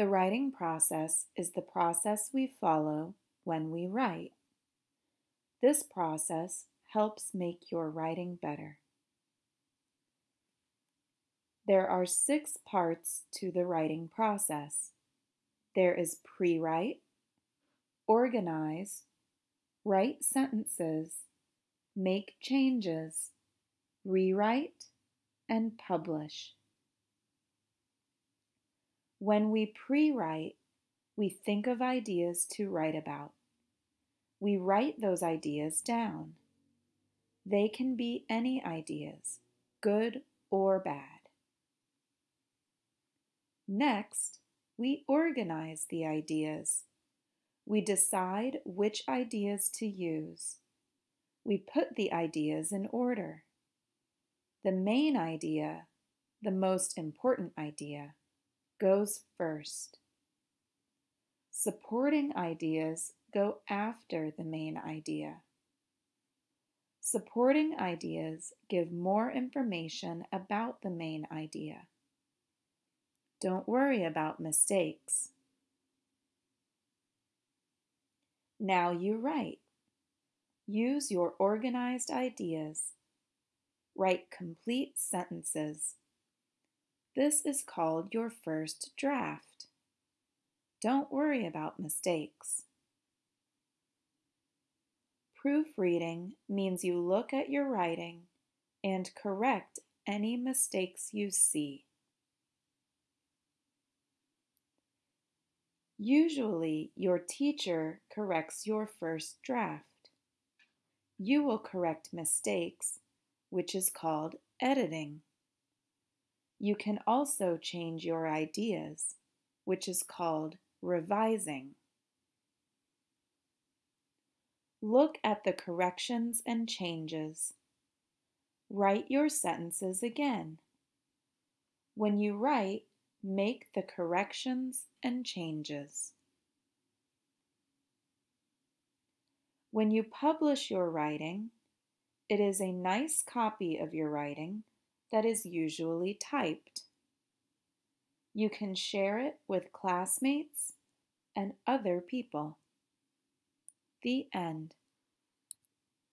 The writing process is the process we follow when we write. This process helps make your writing better. There are six parts to the writing process. There is pre-write, organize, write sentences, make changes, rewrite, and publish. When we pre-write, we think of ideas to write about. We write those ideas down. They can be any ideas, good or bad. Next, we organize the ideas. We decide which ideas to use. We put the ideas in order. The main idea, the most important idea, goes first. Supporting ideas go after the main idea. Supporting ideas give more information about the main idea. Don't worry about mistakes. Now you write. Use your organized ideas. Write complete sentences. This is called your first draft. Don't worry about mistakes. Proofreading means you look at your writing and correct any mistakes you see. Usually, your teacher corrects your first draft. You will correct mistakes, which is called editing. You can also change your ideas, which is called revising. Look at the corrections and changes. Write your sentences again. When you write, make the corrections and changes. When you publish your writing, it is a nice copy of your writing that is usually typed. You can share it with classmates and other people. The end.